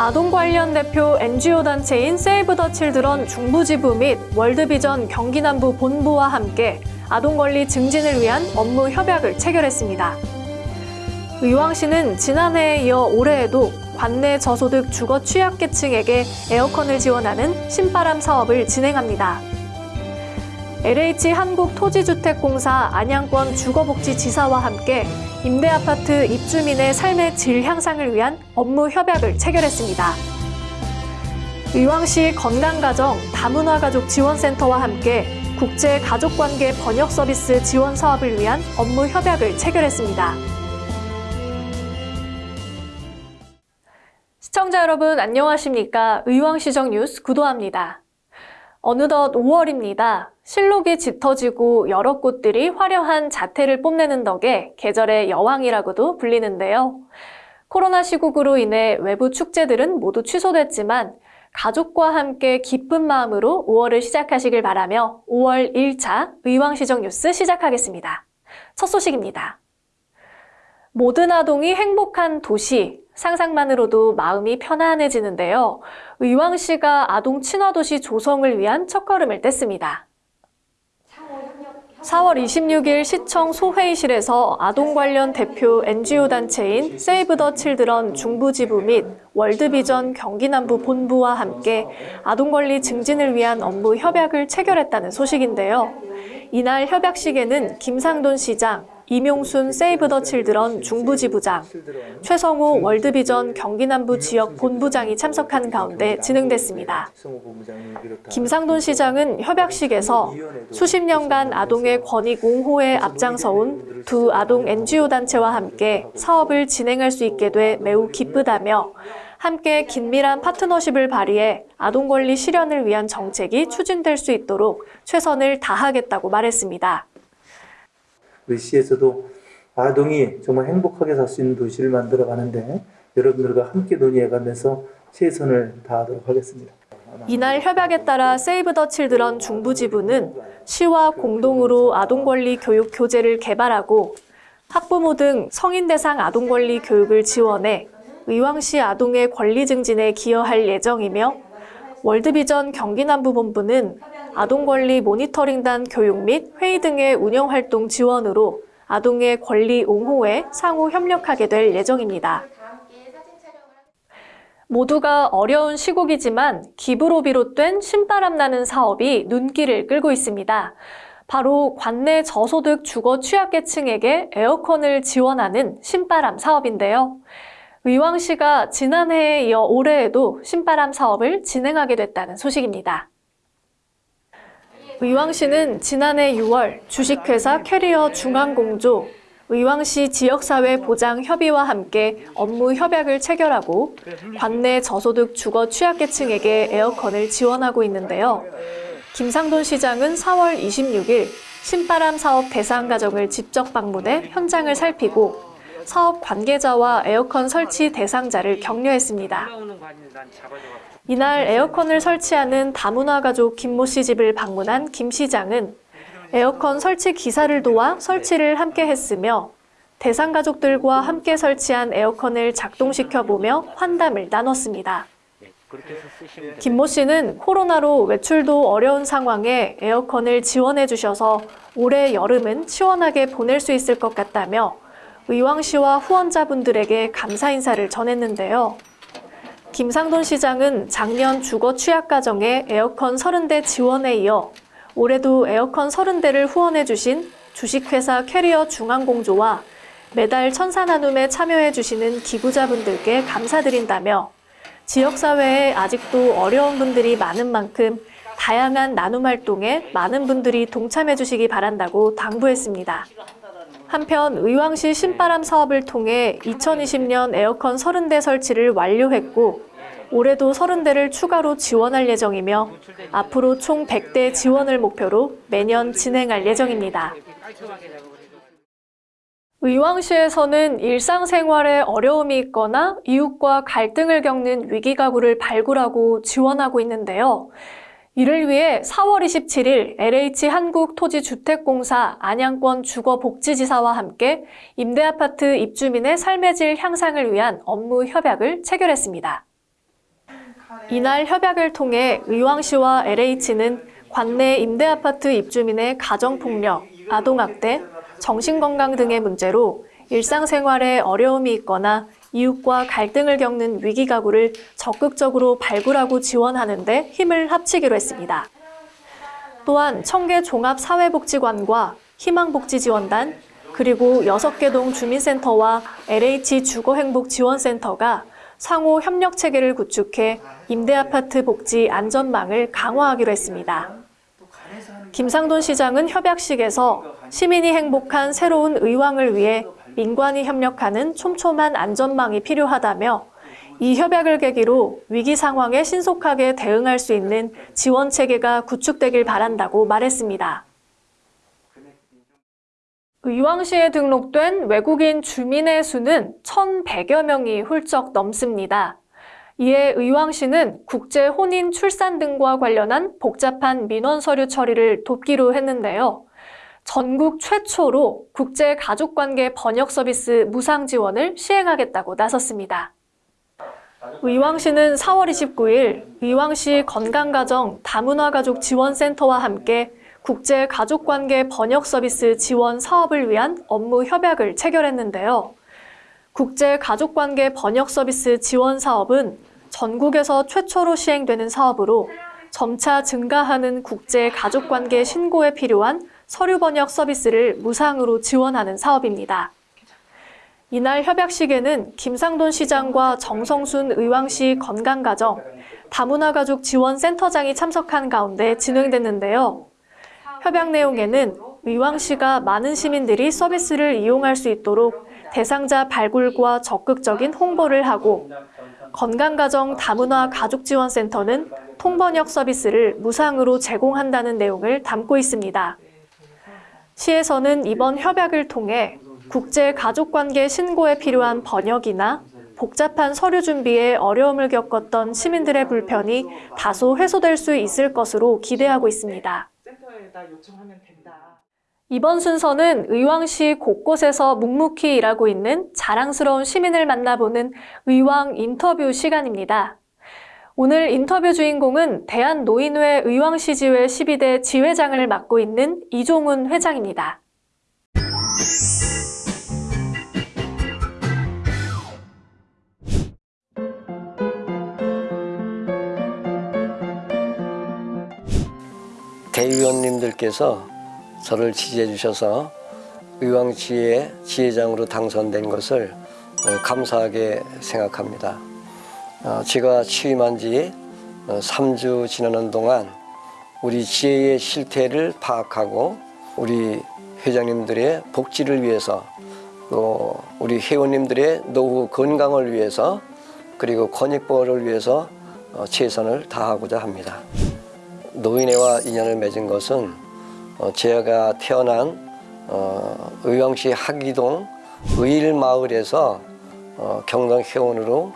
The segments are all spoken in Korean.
아동 관련 대표 NGO 단체인 세이브 더 칠드런 중부지부 및 월드비전 경기남부 본부와 함께 아동 권리 증진을 위한 업무 협약을 체결했습니다. 의왕시는 지난해에 이어 올해에도 관내 저소득 주거 취약계층에게 에어컨을 지원하는 신바람 사업을 진행합니다. LH 한국토지주택공사 안양권 주거복지지사와 함께 임대아파트 입주민의 삶의 질 향상을 위한 업무 협약을 체결했습니다. 의왕시 건강가정 다문화가족 지원센터와 함께 국제가족관계 번역 서비스 지원 사업을 위한 업무 협약을 체결했습니다. 시청자 여러분 안녕하십니까? 의왕시정 뉴스 구도합니다. 어느덧 5월입니다. 실록이 짙어지고 여러 꽃들이 화려한 자태를 뽐내는 덕에 계절의 여왕이라고도 불리는데요. 코로나 시국으로 인해 외부 축제들은 모두 취소됐지만 가족과 함께 기쁜 마음으로 5월을 시작하시길 바라며 5월 1차 의왕시정 뉴스 시작하겠습니다. 첫 소식입니다. 모든 아동이 행복한 도시, 상상만으로도 마음이 편안해지는데요. 의왕시가 아동 친화도시 조성을 위한 첫걸음을 뗐습니다. 4월 26일 시청 소회의실에서 아동 관련 대표 NGO 단체인 세이브 더 칠드런 중부지부 및 월드비전 경기남부 본부와 함께 아동 권리 증진을 위한 업무 협약을 체결했다는 소식인데요. 이날 협약식에는 김상돈 시장, 이명순 세이브 더 칠드런 중부지부장, 최성호 월드비전 경기남부 지역 본부장이 참석한 가운데 진행됐습니다. 김상돈 시장은 협약식에서 수십 년간 아동의 권익 옹호에 앞장서온 두 아동 NGO 단체와 함께 사업을 진행할 수 있게 돼 매우 기쁘다며 함께 긴밀한 파트너십을 발휘해 아동 권리 실현을 위한 정책이 추진될 수 있도록 최선을 다하겠다고 말했습니다. 우리 시에서도 아동이 정말 행복하게 살 수 있는 도시를 만들어 가는데 여러분들과 함께 논의해가면서 최선을 다하도록 하겠습니다. 이날 협약에 따라 세이브 더 칠드런 중부지부는 시와 공동으로 아동 권리 교육 교재를 개발하고 학부모 등 성인 대상 아동 권리 교육을 지원해 의왕시 아동의 권리 증진에 기여할 예정이며 월드비전 경기남부본부는 아동 권리 모니터링단 교육 및 회의 등의 운영 활동 지원으로 아동의 권리 옹호에 상호 협력하게 될 예정입니다. 모두가 어려운 시국이지만 기부로 비롯된 신바람 나는 사업이 눈길을 끌고 있습니다. 바로 관내 저소득 주거 취약계층에게 에어컨을 지원하는 신바람 사업인데요. 의왕시가 지난해에 이어 올해에도 신바람 사업을 진행하게 됐다는 소식입니다. 의왕시는 지난해 6월 주식회사 캐리어 중앙공조, 의왕시 지역사회 보장 협의와 함께 업무 협약을 체결하고 관내 저소득 주거 취약계층에게 에어컨을 지원하고 있는데요. 김상돈 시장은 4월 26일 신바람 사업 대상 가정을 직접 방문해 현장을 살피고 사업 관계자와 에어컨 설치 대상자를 격려했습니다. 이날 에어컨을 설치하는 다문화 가족 김모 씨 집을 방문한 김 시장은 에어컨 설치 기사를 도와 설치를 함께 했으며 대상 가족들과 함께 설치한 에어컨을 작동시켜 보며 환담을 나눴습니다. 김모 씨는 코로나로 외출도 어려운 상황에 에어컨을 지원해 주셔서 올해 여름은 시원하게 보낼 수 있을 것 같다며 의왕시와 후원자분들에게 감사 인사를 전했는데요. 김상돈 시장은 작년 주거 취약 가정에 에어컨 30대 지원에 이어 올해도 에어컨 30대를 후원해 주신 주식회사 캐리어 중앙공조와 매달 천사 나눔에 참여해 주시는 기부자분들께 감사드린다며 지역사회에 아직도 어려운 분들이 많은 만큼 다양한 나눔 활동에 많은 분들이 동참해 주시기 바란다고 당부했습니다. 한편 의왕시 신바람 사업을 통해 2020년 에어컨 30대 설치를 완료했고 올해도 30대를 추가로 지원할 예정이며 앞으로 총 100대 지원을 목표로 매년 진행할 예정입니다. 의왕시에서는 일상생활에 어려움이 있거나 이웃과 갈등을 겪는 위기가구를 발굴하고 지원하고 있는데요. 이를 위해 4월 27일 LH 한국토지주택공사 안양권 주거복지지사와 함께 임대아파트 입주민의 삶의 질 향상을 위한 업무 협약을 체결했습니다. 이날 협약을 통해 의왕시와 LH는 관내 임대아파트 입주민의 가정폭력, 아동학대, 정신건강 등의 문제로 일상생활에 어려움이 있거나 이웃과 갈등을 겪는 위기 가구를 적극적으로 발굴하고 지원하는 데 힘을 합치기로 했습니다. 또한 청계 종합사회복지관과 희망복지지원단, 그리고 6개 동 주민센터와 LH 주거행복지원센터가 상호 협력 체계를 구축해 임대아파트 복지 안전망을 강화하기로 했습니다. 김상돈 시장은 협약식에서 시민이 행복한 새로운 의왕을 위해 민관이 협력하는 촘촘한 안전망이 필요하다며 이 협약을 계기로 위기 상황에 신속하게 대응할 수 있는 지원 체계가 구축되길 바란다고 말했습니다. 의왕시에 등록된 외국인 주민의 수는 1,100여 명이 훌쩍 넘습니다. 이에 의왕시는 국제 혼인 출산 등과 관련한 복잡한 민원 서류 처리를 돕기로 했는데요. 전국 최초로 국제 가족관계 번역 서비스 무상 지원을 시행하겠다고 나섰습니다. 의왕시는 4월 29일 의왕시 건강가정 다문화가족 지원센터와 함께 국제 가족관계 번역 서비스 지원 사업을 위한 업무 협약을 체결했는데요. 국제 가족관계 번역 서비스 지원 사업은 전국에서 최초로 시행되는 사업으로 점차 증가하는 국제 가족관계 신고에 필요한 서류 번역 서비스를 무상으로 지원하는 사업입니다. 이날 협약식에는 김상돈 시장과 정성순 의왕시 건강가정 다문화가족 지원센터장이 참석한 가운데 진행됐는데요. 협약 내용에는 의왕시가 많은 시민들이 서비스를 이용할 수 있도록 대상자 발굴과 적극적인 홍보를 하고 건강가정 다문화 가족지원센터는 통번역 서비스를 무상으로 제공한다는 내용을 담고 있습니다. 시에서는 이번 협약을 통해 국제 가족관계 신고에 필요한 번역이나 복잡한 서류 준비에 어려움을 겪었던 시민들의 불편이 다소 해소될 수 있을 것으로 기대하고 있습니다. 센터에다 요청하면 된다. 이번 순서는 의왕시 곳곳에서 묵묵히 일하고 있는 자랑스러운 시민을 만나보는 의왕 인터뷰 시간입니다. 오늘 인터뷰 주인공은 대한노인회 의왕시지회 12대 지회장을 맡고 있는 이종훈 회장입니다. 대의원님들께서 저를 지지해 주셔서 의왕시의 지회장으로 당선된 것을 어, 감사하게 생각합니다. 어, 제가 취임한 지 3주 지나는 동안 우리 지혜의 실태를 파악하고 우리 회장님들의 복지를 위해서 또 우리 회원님들의 노후 건강을 위해서 그리고 권익보호를 위해서 어, 최선을 다하고자 합니다. 노인회와 인연을 맺은 것은 어, 제가 태어난 어, 의왕시 하기동 의일마을에서 어, 경당 회원으로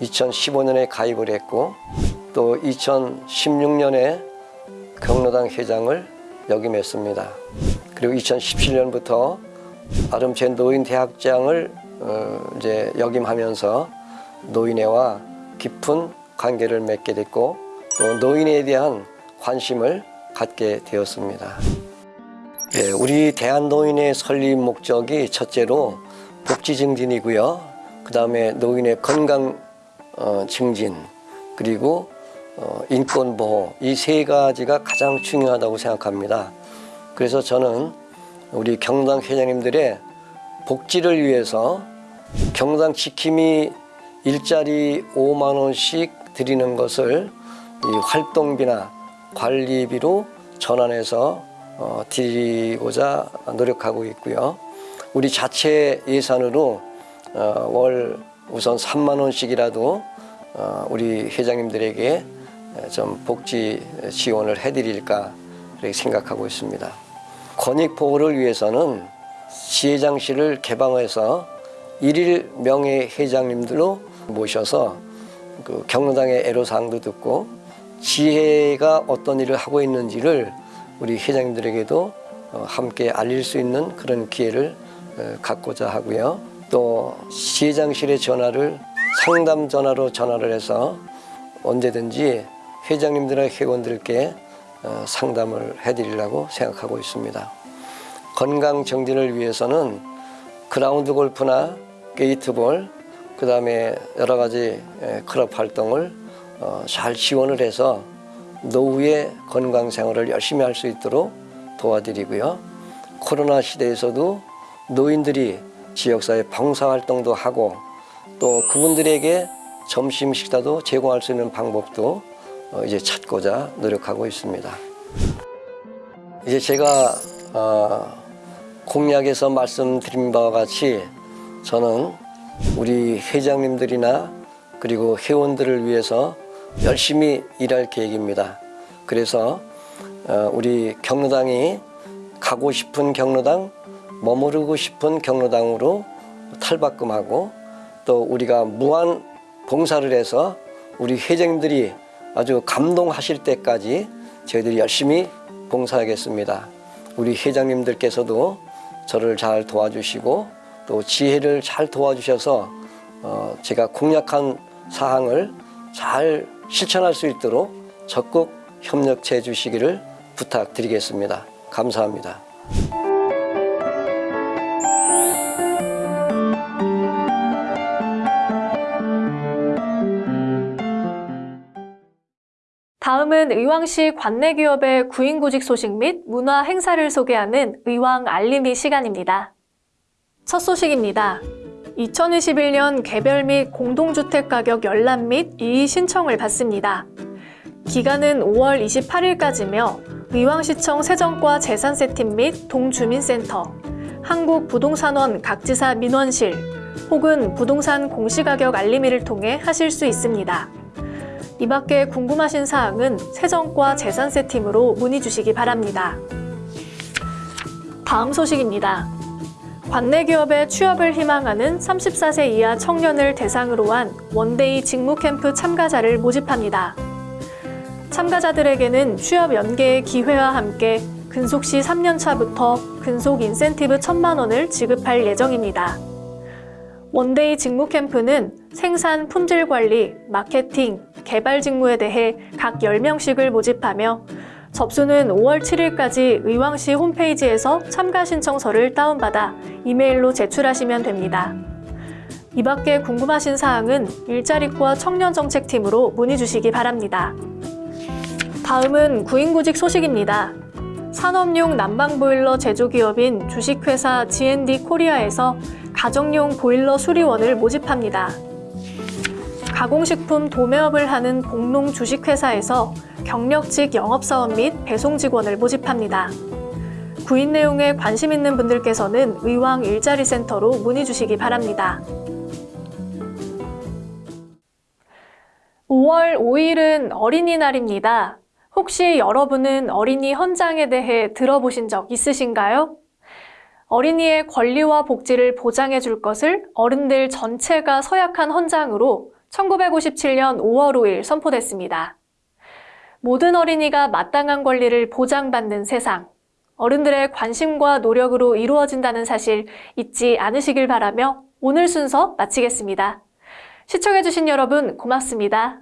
2015년에 가입을 했고 또 2016년에 경로당 회장을 역임했습니다. 그리고 2017년부터 아름제 노인 대학장을 어, 이제 역임하면서 노인회와 깊은 관계를 맺게 됐고 또 노인에 대한 관심을 갖게 되었습니다. 예, 우리 대한노인의 설립 목적이 첫째로 복지 증진이고요. 그 다음에 노인의 건강 어, 증진 그리고 어, 인권 보호 이 세 가지가 가장 중요하다고 생각합니다. 그래서 저는 우리 경당 회장님들의 복지를 위해서 경당 지킴이 일자리 5만 원씩 드리는 것을 이 활동비나 관리비로 전환해서 어, 드리고자 노력하고 있고요. 우리 자체 예산으로 어, 월 우선 3만 원씩이라도 어, 우리 회장님들에게 좀 복지 지원을 해드릴까 생각하고 있습니다. 권익 보호를 위해서는 지회장실을 개방해서 일일 명예 회장님들로 모셔서 그 경로당의 애로사항도 듣고 지혜가 어떤 일을 하고 있는지를 우리 회장님들에게도 어, 함께 알릴 수 있는 그런 기회를 어, 갖고자 하고요. 또 지회장실의 전화를 상담 전화로 전화를 해서 언제든지 회장님들과 회원들께 어, 상담을 해드리려고 생각하고 있습니다. 건강 정진을 위해서는 그라운드 골프나 게이트볼, 그 다음에 여러 가지 에, 클럽 활동을 어, 잘 지원을 해서 노후의 건강 생활을 열심히 할 수 있도록 도와드리고요. 코로나 시대에서도 노인들이 지역사회 봉사활동도 하고 또 그분들에게 점심 식사도 제공할 수 있는 방법도 어, 이제 찾고자 노력하고 있습니다. 이제 제가 어, 공약에서 말씀드린 바와 같이 저는 우리 회장님들이나 그리고 회원들을 위해서 열심히 일할 계획입니다. 그래서 어, 우리 경로당이 가고 싶은 경로당, 머무르고 싶은 경로당으로 탈바꿈하고 또 우리가 무한 봉사를 해서 우리 회장님들이 아주 감동하실 때까지 저희들이 열심히 봉사하겠습니다. 우리 회장님들께서도 저를 잘 도와주시고 또 지혜를 잘 도와주셔서 어, 제가 공약한 사항을 잘 실천할 수 있도록 적극 협력해 주시기를 부탁드리겠습니다. 감사합니다. 다음은 의왕시 관내 기업의 구인구직 소식 및 문화 행사를 소개하는 의왕 알림이 시간입니다. 첫 소식입니다. 2021년 개별 및 공동주택 가격 열람 및 이의 신청을 받습니다. 기간은 5월 28일까지며 의왕시청 세정과 재산세팀 및 동주민센터, 한국부동산원 각지사 민원실 혹은 부동산 공시가격 알림이를 통해 하실 수 있습니다. 이 밖에 궁금하신 사항은 세정과 재산세팀으로 문의 주시기 바랍니다. 다음 소식입니다. 관내 기업에 취업을 희망하는 34세 이하 청년을 대상으로 한 one-day 직무 캠프 참가자를 모집합니다. 참가자들에게는 취업 연계의 기회와 함께 근속 시 3년 차부터 근속 인센티브 1천만 원을 지급할 예정입니다. one-day 직무 캠프는 생산, 품질 관리, 마케팅, 개발 직무에 대해 각 10명씩을 모집하며 접수는 5월 7일까지 의왕시 홈페이지에서 참가 신청서를 다운받아 이메일로 제출하시면 됩니다. 이 밖에 궁금하신 사항은 일자리과 청년정책팀으로 문의 주시기 바랍니다. 다음은 구인구직 소식입니다. 산업용 난방보일러 제조기업인 주식회사 G&D 코리아에서 가정용 보일러 수리원을 모집합니다. 가공식품 도매업을 하는 복농 주식회사에서 경력직 영업사원 및 배송 직원을 모집합니다. 구인 내용에 관심 있는 분들께서는 의왕 일자리센터로 문의 주시기 바랍니다. 5월 5일은 어린이날입니다. 혹시 여러분은 어린이 헌장에 대해 들어보신 적 있으신가요? 어린이의 권리와 복지를 보장해 줄 것을 어른들 전체가 서약한 헌장으로 1957년 5월 5일 선포됐습니다. 모든 어린이가 마땅한 권리를 보장받는 세상, 어른들의 관심과 노력으로 이루어진다는 사실 잊지 않으시길 바라며 오늘 순서 마치겠습니다. 시청해주신 여러분 고맙습니다.